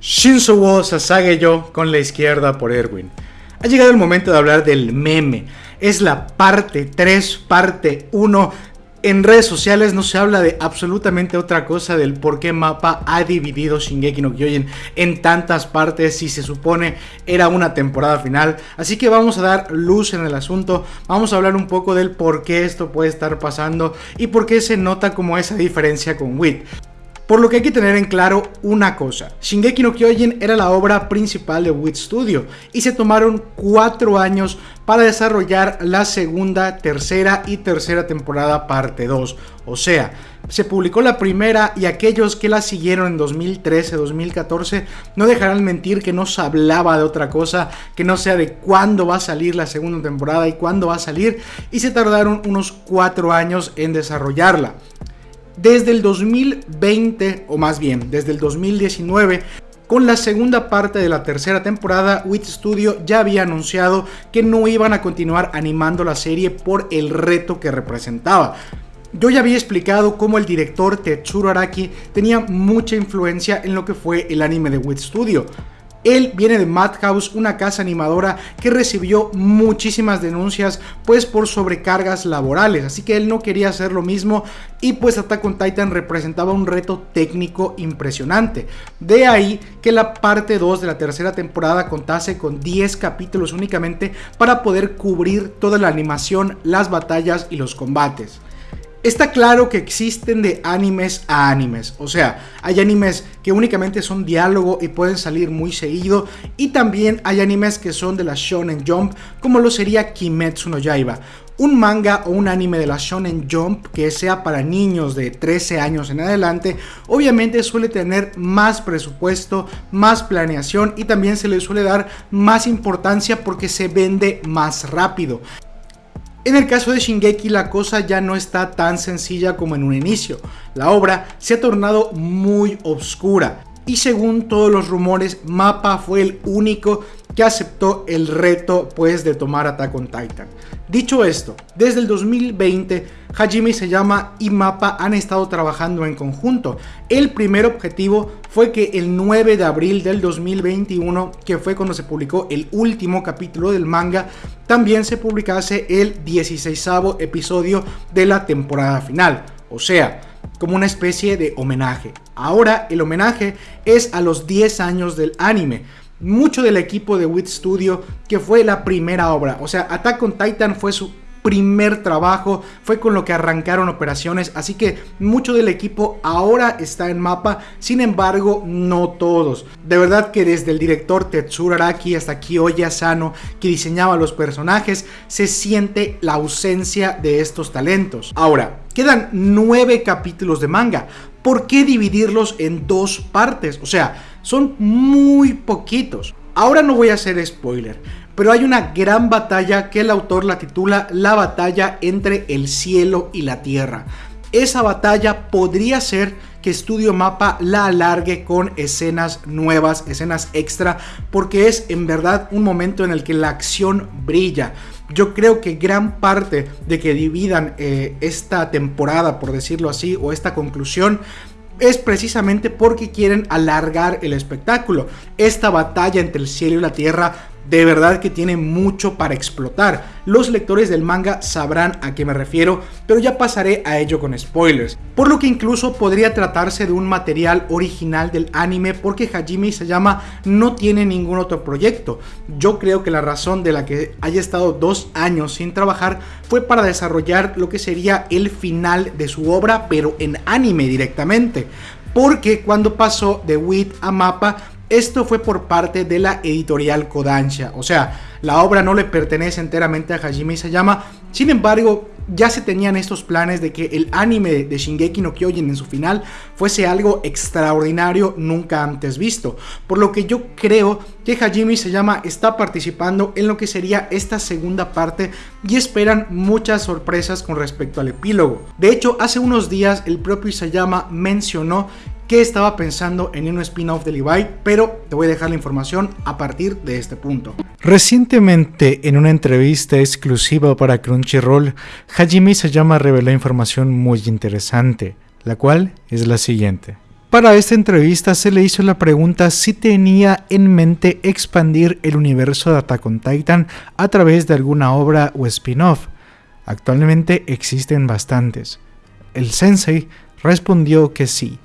Shinzo wo yo con la izquierda por Erwin. Ha llegado el momento de hablar del meme. Es la parte 3, parte 1. En redes sociales no se habla de absolutamente otra cosa del por qué Mapa ha dividido Shingeki no Kyojin en tantas partes y se supone era una temporada final. Así que vamos a dar luz en el asunto, vamos a hablar un poco del por qué esto puede estar pasando y por qué se nota como esa diferencia con Wit. Por lo que hay que tener en claro una cosa, Shingeki no Kyojin era la obra principal de Wit Studio y se tomaron cuatro años para desarrollar la segunda, tercera y tercera temporada parte 2. O sea, se publicó la primera y aquellos que la siguieron en 2013, 2014 no dejarán mentir que no se hablaba de otra cosa que no sea de cuándo va a salir la segunda temporada y cuándo va a salir y se tardaron unos cuatro años en desarrollarla. Desde el 2020, o más bien, desde el 2019, con la segunda parte de la tercera temporada, Wit Studio ya había anunciado que no iban a continuar animando la serie por el reto que representaba. Yo ya había explicado cómo el director Tetsuro Araki tenía mucha influencia en lo que fue el anime de Wit Studio. Él viene de Madhouse, una casa animadora que recibió muchísimas denuncias pues por sobrecargas laborales, así que él no quería hacer lo mismo y pues Attack on Titan representaba un reto técnico impresionante. De ahí que la parte 2 de la tercera temporada contase con 10 capítulos únicamente para poder cubrir toda la animación, las batallas y los combates. Está claro que existen de animes a animes, o sea, hay animes que únicamente son diálogo y pueden salir muy seguido, y también hay animes que son de la Shonen Jump, como lo sería Kimetsu no Yaiba, un manga o un anime de la Shonen Jump que sea para niños de 13 años en adelante, obviamente suele tener más presupuesto, más planeación y también se le suele dar más importancia porque se vende más rápido. En el caso de Shingeki la cosa ya no está tan sencilla como en un inicio. La obra se ha tornado muy oscura y según todos los rumores Mapa fue el único que aceptó el reto pues de tomar Attack on Titan. Dicho esto, desde el 2020, Hajime llama y Mappa han estado trabajando en conjunto. El primer objetivo fue que el 9 de abril del 2021, que fue cuando se publicó el último capítulo del manga, también se publicase el 16 episodio de la temporada final. O sea, como una especie de homenaje. Ahora el homenaje es a los 10 años del anime mucho del equipo de Wit Studio, que fue la primera obra. O sea, Attack on Titan fue su primer trabajo, fue con lo que arrancaron operaciones, así que mucho del equipo ahora está en mapa, sin embargo, no todos. De verdad que desde el director Tetsuro Araki hasta Kiyoya Sano, que diseñaba los personajes, se siente la ausencia de estos talentos. Ahora, quedan nueve capítulos de manga, ¿por qué dividirlos en dos partes? O sea, son muy poquitos. Ahora no voy a hacer spoiler, pero hay una gran batalla que el autor la titula La batalla entre el cielo y la tierra. Esa batalla podría ser que Studio Mapa la alargue con escenas nuevas, escenas extra, porque es en verdad un momento en el que la acción brilla. Yo creo que gran parte de que dividan eh, esta temporada, por decirlo así, o esta conclusión, es precisamente porque quieren alargar el espectáculo. Esta batalla entre el cielo y la tierra de verdad que tiene mucho para explotar. Los lectores del manga sabrán a qué me refiero, pero ya pasaré a ello con spoilers. Por lo que incluso podría tratarse de un material original del anime porque Hajime Isayama no tiene ningún otro proyecto. Yo creo que la razón de la que haya estado dos años sin trabajar fue para desarrollar lo que sería el final de su obra, pero en anime directamente. Porque cuando pasó de Wit a Mapa esto fue por parte de la editorial Kodansha, o sea, la obra no le pertenece enteramente a Hajime Isayama, sin embargo, ya se tenían estos planes de que el anime de Shingeki no Kyojin en su final fuese algo extraordinario nunca antes visto, por lo que yo creo que Hajime Isayama está participando en lo que sería esta segunda parte y esperan muchas sorpresas con respecto al epílogo. De hecho, hace unos días el propio Isayama mencionó que estaba pensando en un spin-off de Levi, pero te voy a dejar la información a partir de este punto. Recientemente, en una entrevista exclusiva para Crunchyroll, Hajime Sayama reveló información muy interesante, la cual es la siguiente. Para esta entrevista se le hizo la pregunta si tenía en mente expandir el universo de Attack on Titan a través de alguna obra o spin-off. Actualmente existen bastantes. El sensei respondió que sí,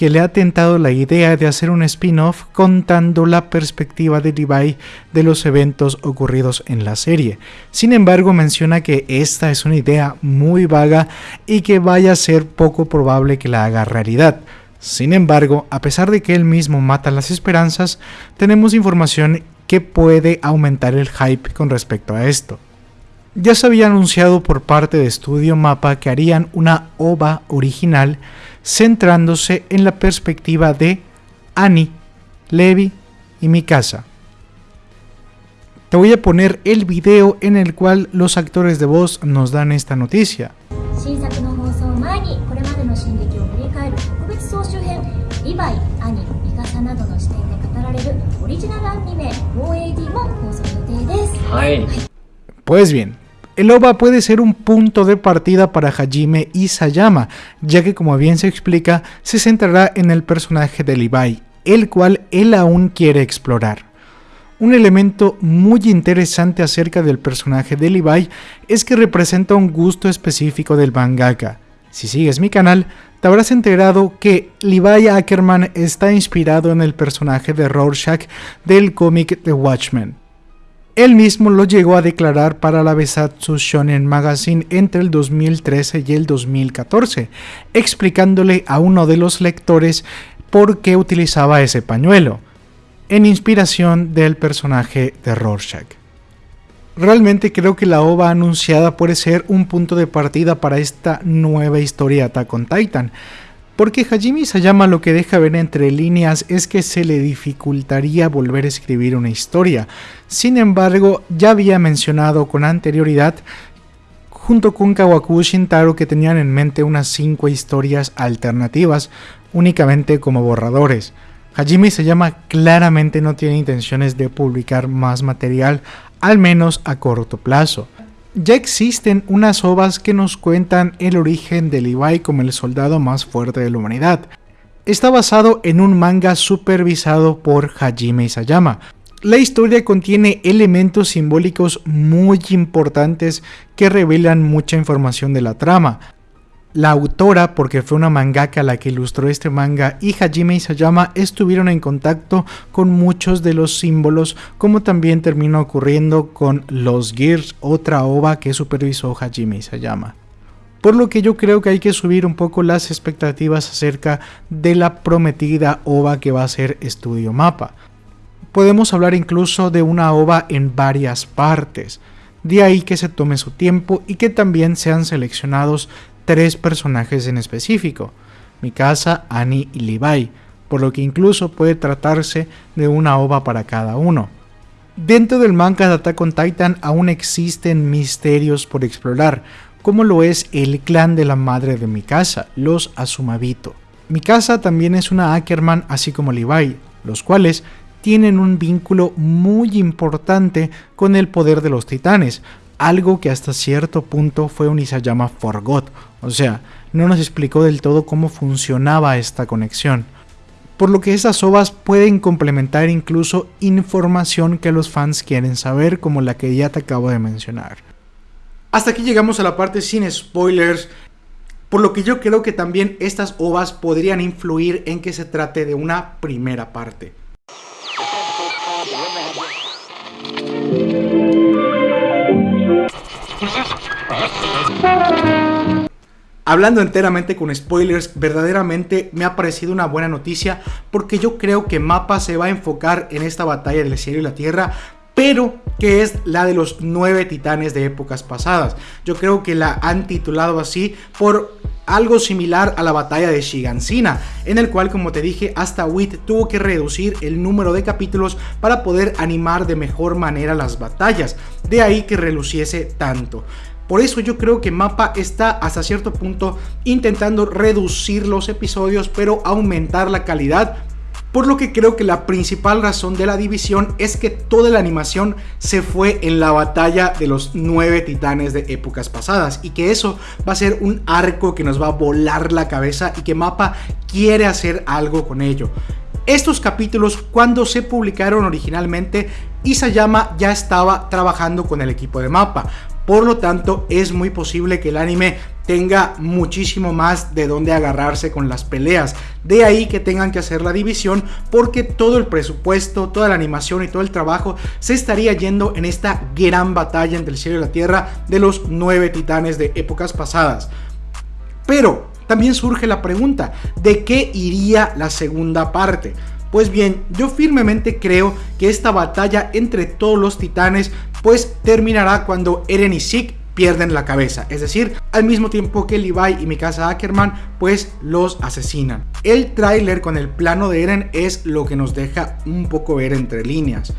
que le ha tentado la idea de hacer un spin-off contando la perspectiva de Levi de los eventos ocurridos en la serie. Sin embargo, menciona que esta es una idea muy vaga y que vaya a ser poco probable que la haga realidad. Sin embargo, a pesar de que él mismo mata las esperanzas, tenemos información que puede aumentar el hype con respecto a esto. Ya se había anunciado por parte de Studio Mapa que harían una OVA original centrándose en la perspectiva de Annie, Levi y Mikasa. Te voy a poner el video en el cual los actores de voz nos dan esta noticia. Pues bien, el OVA puede ser un punto de partida para Hajime y Sayama, ya que como bien se explica, se centrará en el personaje de Levi, el cual él aún quiere explorar. Un elemento muy interesante acerca del personaje de Levi es que representa un gusto específico del mangaka. Si sigues mi canal, te habrás enterado que Levi Ackerman está inspirado en el personaje de Rorschach del cómic The Watchmen. Él mismo lo llegó a declarar para la Besatsu Shonen Magazine entre el 2013 y el 2014, explicándole a uno de los lectores por qué utilizaba ese pañuelo, en inspiración del personaje de Rorschach. Realmente creo que la OVA anunciada puede ser un punto de partida para esta nueva historia Attack on Titan, porque Hajime Sayama lo que deja ver entre líneas es que se le dificultaría volver a escribir una historia. Sin embargo, ya había mencionado con anterioridad junto con Kawaku Shintaro que tenían en mente unas 5 historias alternativas únicamente como borradores. Hajime Sayama claramente no tiene intenciones de publicar más material al menos a corto plazo. Ya existen unas ovas que nos cuentan el origen de Levi como el soldado más fuerte de la humanidad. Está basado en un manga supervisado por Hajime Isayama. La historia contiene elementos simbólicos muy importantes que revelan mucha información de la trama, la autora, porque fue una mangaka la que ilustró este manga, y Hajime Isayama estuvieron en contacto con muchos de los símbolos, como también terminó ocurriendo con Los Gears, otra ova que supervisó Hajime Isayama. Por lo que yo creo que hay que subir un poco las expectativas acerca de la prometida ova que va a ser Estudio Mapa. Podemos hablar incluso de una ova en varias partes. De ahí que se tome su tiempo y que también sean seleccionados tres personajes en específico, Mikasa, Annie y Levi, por lo que incluso puede tratarse de una ova para cada uno. Dentro del manga de Attack on Titan aún existen misterios por explorar, como lo es el clan de la madre de Mikasa, los Asumabito. Mikasa también es una Ackerman así como Levi, los cuales tienen un vínculo muy importante con el poder de los titanes, algo que hasta cierto punto fue un Isayama Forgot, o sea, no nos explicó del todo cómo funcionaba esta conexión. Por lo que esas ovas pueden complementar incluso información que los fans quieren saber, como la que ya te acabo de mencionar. Hasta aquí llegamos a la parte sin spoilers, por lo que yo creo que también estas ovas podrían influir en que se trate de una primera parte. Hablando enteramente con spoilers, verdaderamente me ha parecido una buena noticia porque yo creo que Mapa se va a enfocar en esta batalla del cielo y la tierra, pero que es la de los nueve titanes de épocas pasadas. Yo creo que la han titulado así por algo similar a la batalla de Shigansina, en el cual, como te dije, hasta Wit tuvo que reducir el número de capítulos para poder animar de mejor manera las batallas, de ahí que reluciese tanto. Por eso yo creo que Mapa está hasta cierto punto intentando reducir los episodios, pero aumentar la calidad por lo que creo que la principal razón de la división es que toda la animación se fue en la batalla de los nueve titanes de épocas pasadas y que eso va a ser un arco que nos va a volar la cabeza y que Mapa quiere hacer algo con ello. Estos capítulos, cuando se publicaron originalmente, Isayama ya estaba trabajando con el equipo de Mapa, por lo tanto es muy posible que el anime tenga muchísimo más de dónde agarrarse con las peleas. De ahí que tengan que hacer la división porque todo el presupuesto, toda la animación y todo el trabajo se estaría yendo en esta gran batalla entre el cielo y la tierra de los nueve titanes de épocas pasadas. Pero también surge la pregunta, ¿de qué iría la segunda parte? Pues bien, yo firmemente creo que esta batalla entre todos los titanes pues terminará cuando Eren y Zeke pierden la cabeza, es decir, al mismo tiempo que Levi y Mikasa Ackerman pues los asesinan. El tráiler con el plano de Eren es lo que nos deja un poco ver entre líneas,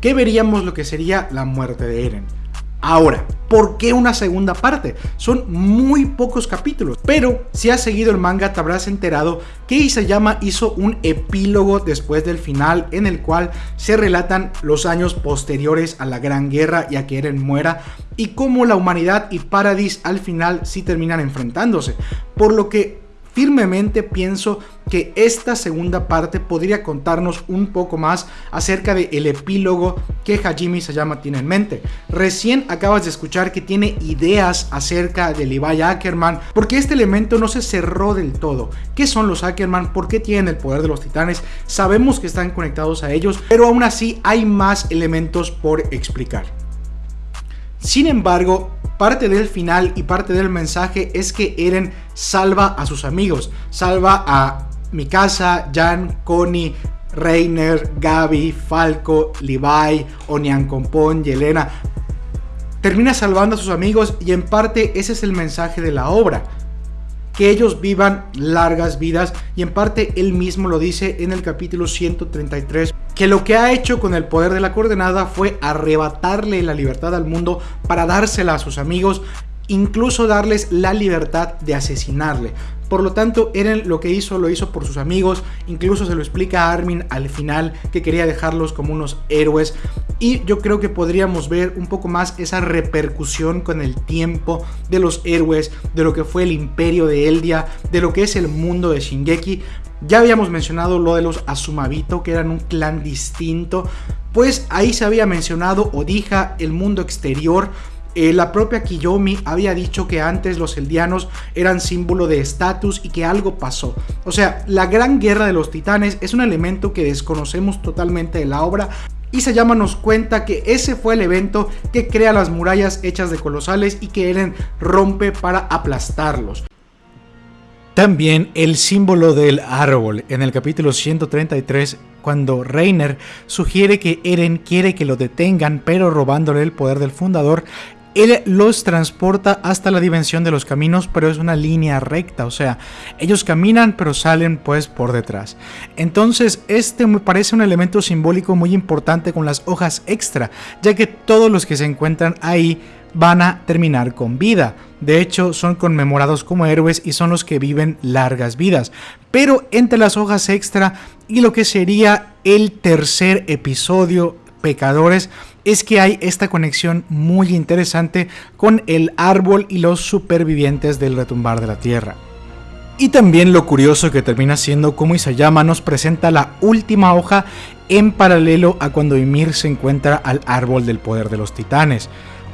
que veríamos lo que sería la muerte de Eren. Ahora, ¿por qué una segunda parte? Son muy pocos capítulos, pero si has seguido el manga te habrás enterado que Isayama hizo un epílogo después del final en el cual se relatan los años posteriores a la Gran Guerra y a que Eren muera y cómo la humanidad y Paradis al final sí terminan enfrentándose, por lo que firmemente pienso que esta segunda parte podría contarnos un poco más acerca del el epílogo que Hajime Sayama tiene en mente. Recién acabas de escuchar que tiene ideas acerca de Levi Ackerman, porque este elemento no se cerró del todo. ¿Qué son los Ackerman? ¿Por qué tienen el poder de los titanes? Sabemos que están conectados a ellos, pero aún así hay más elementos por explicar. Sin embargo, parte del final y parte del mensaje es que Eren salva a sus amigos, salva a Mikasa, Jan, Connie, Reiner, Gaby, Falco, Levi, Onian Compon, Yelena. Termina salvando a sus amigos y en parte ese es el mensaje de la obra. Que ellos vivan largas vidas y en parte él mismo lo dice en el capítulo 133 que lo que ha hecho con el poder de la coordenada fue arrebatarle la libertad al mundo para dársela a sus amigos, incluso darles la libertad de asesinarle. Por lo tanto, Eren lo que hizo lo hizo por sus amigos, incluso se lo explica a Armin al final que quería dejarlos como unos héroes. Y yo creo que podríamos ver un poco más esa repercusión con el tiempo de los héroes, de lo que fue el imperio de Eldia, de lo que es el mundo de Shingeki, ya habíamos mencionado lo de los Azumabito, que eran un clan distinto. Pues ahí se había mencionado Odija, el mundo exterior. Eh, la propia Kiyomi había dicho que antes los eldianos eran símbolo de estatus y que algo pasó. O sea, la gran guerra de los titanes es un elemento que desconocemos totalmente de la obra, y se llama nos cuenta que ese fue el evento que crea las murallas hechas de colosales y que Eren rompe para aplastarlos. También el símbolo del árbol en el capítulo 133 cuando Reiner sugiere que Eren quiere que lo detengan pero robándole el poder del fundador él los transporta hasta la dimensión de los caminos, pero es una línea recta, o sea, ellos caminan pero salen pues por detrás. Entonces, este me parece un elemento simbólico muy importante con las hojas extra, ya que todos los que se encuentran ahí van a terminar con vida. De hecho, son conmemorados como héroes y son los que viven largas vidas. Pero entre las hojas extra y lo que sería el tercer episodio, Pecadores, es que hay esta conexión muy interesante con el árbol y los supervivientes del retumbar de la tierra. Y también lo curioso que termina siendo como Isayama nos presenta la última hoja en paralelo a cuando Ymir se encuentra al árbol del poder de los titanes.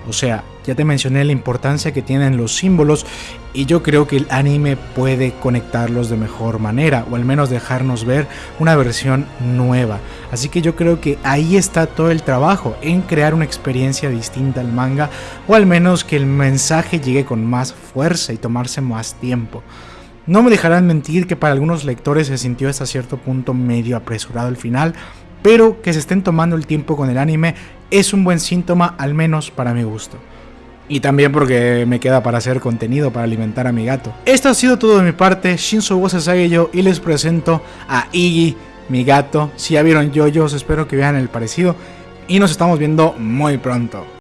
O sea, ya te mencioné la importancia que tienen los símbolos y yo creo que el anime puede conectarlos de mejor manera o al menos dejarnos ver una versión nueva. Así que yo creo que ahí está todo el trabajo en crear una experiencia distinta al manga o al menos que el mensaje llegue con más fuerza y tomarse más tiempo. No me dejarán mentir que para algunos lectores se sintió hasta cierto punto medio apresurado el final, pero que se estén tomando el tiempo con el anime es un buen síntoma, al menos para mi gusto. Y también porque me queda para hacer contenido para alimentar a mi gato. Esto ha sido todo de mi parte, Shinzo Sage yo y les presento a Iggy, mi gato. Si ya vieron yo, yo espero que vean el parecido y nos estamos viendo muy pronto.